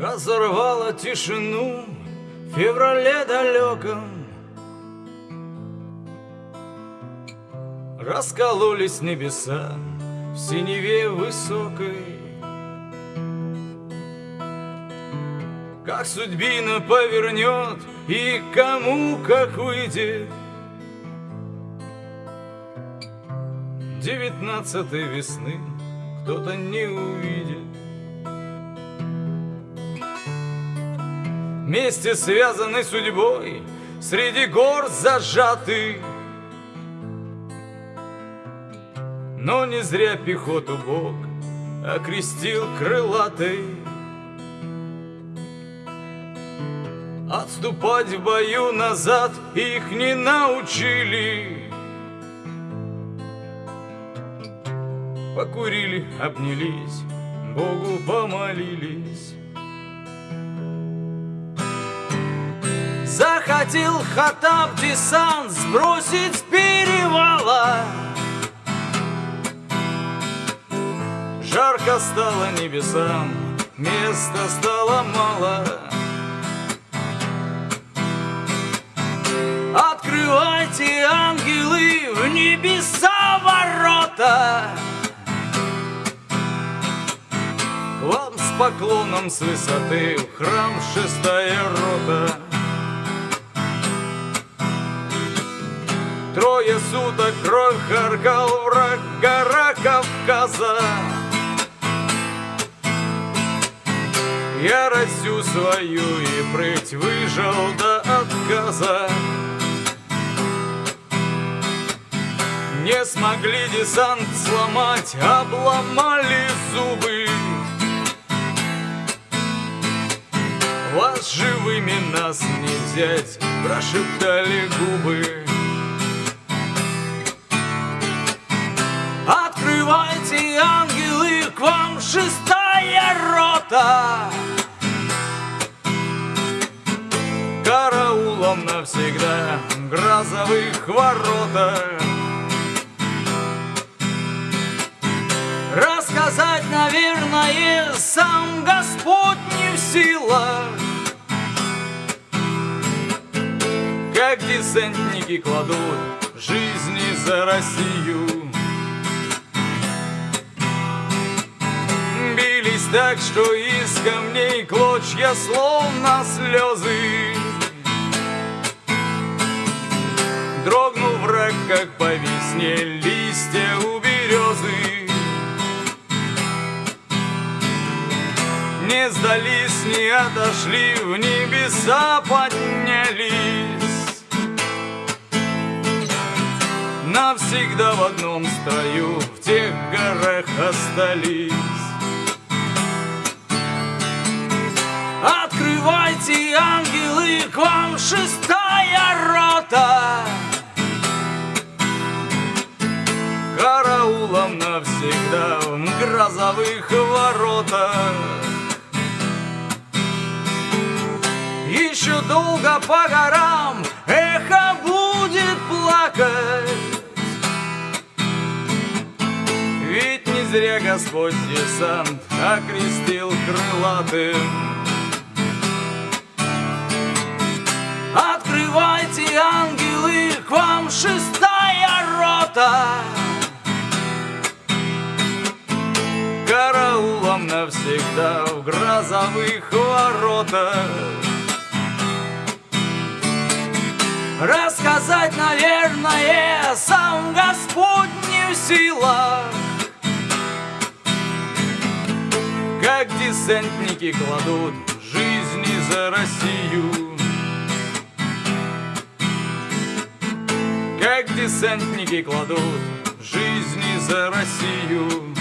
Разорвала тишину в феврале далеком. Раскололись небеса в синеве высокой. Как судьбина повернет и кому как выйдет. Девятнадцатой весны кто-то не увидит Вместе связаны судьбой Среди гор зажаты Но не зря пехоту Бог Окрестил крылатой. Отступать в бою назад Их не научили. Покурили, обнялись Богу помолились Захотел Хатаб десант сбросить с перевала. Жарко стало небесам, места стало мало. Открывайте, ангелы, в небеса ворота. Вам с поклоном с высоты в храм шестая рота Трое суток кровь харкал враг гора Кавказа. Яростью свою и прыть выжил до отказа. Не смогли десант сломать, обломали зубы. Вас живыми нас не взять, прошептали губы шестая рота. Караулом навсегда грозовых воротах. Рассказать, наверное, сам Господь не в силах. Как десантники кладут жизни за Россию так, что из камней клочья словно слезы. Дрогнул враг, как по весне листья у березы. Не сдались, не отошли, в небеса поднялись. Навсегда в одном строю в тех горах остались Открывайте, ангелы, к вам шестая рота. Караулом навсегда в грозовых воротах. Еще долго по горам эхо будет плакать. Ведь не зря Господь десант окрестил крылатым ангелы, к вам шестая рота. Караулом навсегда в грозовых воротах. Рассказать, наверное, сам Господь не в силах Как десантники кладут жизни за Россию Как десантники кладут жизни за Россию